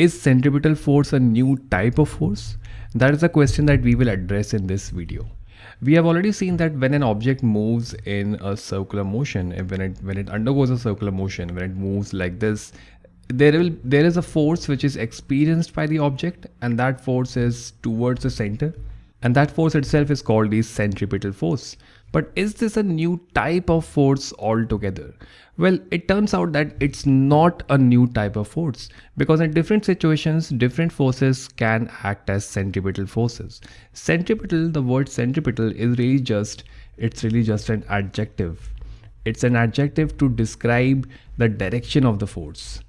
Is centripetal force a new type of force? That is a question that we will address in this video. We have already seen that when an object moves in a circular motion, eh, when it when it undergoes a circular motion, when it moves like this, there will there is a force which is experienced by the object and that force is towards the center and that force itself is called the centripetal force. But is this a new type of force altogether? Well, it turns out that it's not a new type of force because in different situations, different forces can act as centripetal forces. Centripetal, the word centripetal is really just, it's really just an adjective. It's an adjective to describe the direction of the force.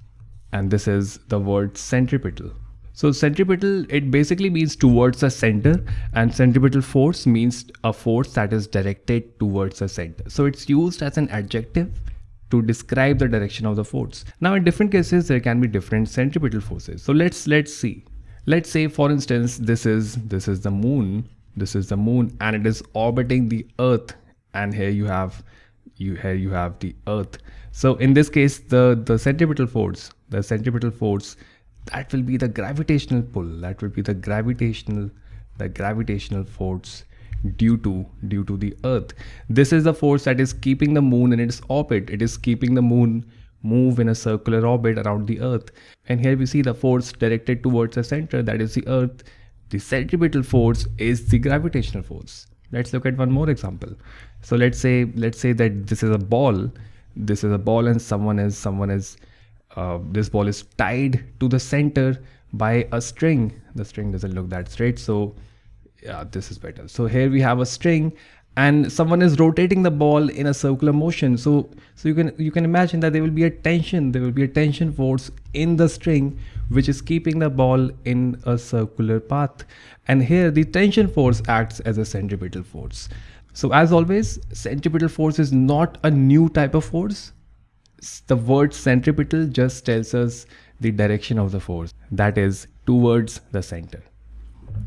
And this is the word centripetal. So centripetal, it basically means towards the center and centripetal force means a force that is directed towards the center. So it's used as an adjective to describe the direction of the force. Now in different cases, there can be different centripetal forces. So let's, let's see. Let's say for instance, this is, this is the moon, this is the moon and it is orbiting the earth and here you have, you here you have the earth. So in this case, the, the centripetal force, the centripetal force that will be the gravitational pull that will be the gravitational the gravitational force due to due to the earth. This is the force that is keeping the moon in its orbit. It is keeping the moon move in a circular orbit around the earth. And here we see the force directed towards the center that is the earth. The centripetal force is the gravitational force. Let's look at one more example. So let's say let's say that this is a ball. This is a ball and someone is someone is uh, this ball is tied to the center by a string. The string doesn't look that straight so yeah this is better. So here we have a string and someone is rotating the ball in a circular motion. So so you can you can imagine that there will be a tension there will be a tension force in the string which is keeping the ball in a circular path. And here the tension force acts as a centripetal force. So as always centripetal force is not a new type of force the word centripetal just tells us the direction of the force. That is towards the center.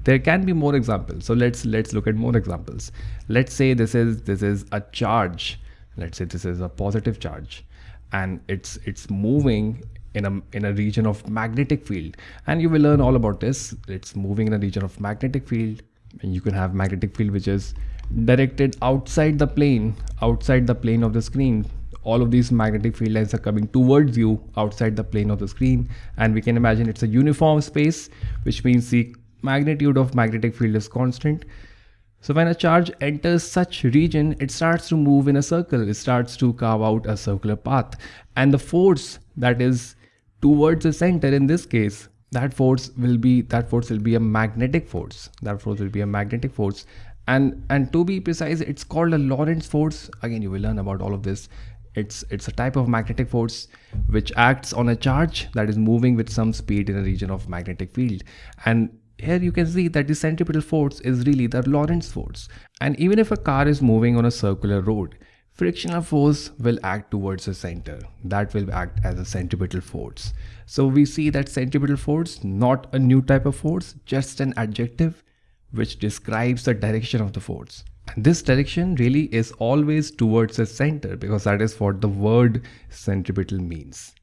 There can be more examples. So let's let's look at more examples. Let's say this is this is a charge. Let's say this is a positive charge. And it's it's moving in a in a region of magnetic field. And you will learn all about this. It's moving in a region of magnetic field. And you can have magnetic field which is directed outside the plane outside the plane of the screen all of these magnetic field lines are coming towards you outside the plane of the screen. And we can imagine it's a uniform space which means the magnitude of magnetic field is constant. So when a charge enters such region it starts to move in a circle. It starts to carve out a circular path. And the force that is towards the center in this case that force will be that force will be a magnetic force. That force will be a magnetic force. And and to be precise it's called a lorentz force. Again you will learn about all of this it's it's a type of magnetic force which acts on a charge that is moving with some speed in a region of magnetic field. And here you can see that the centripetal force is really the Lorentz force. And even if a car is moving on a circular road frictional force will act towards the center. That will act as a centripetal force. So we see that centripetal force not a new type of force just an adjective which describes the direction of the force this direction really is always towards the center because that is what the word centripetal means.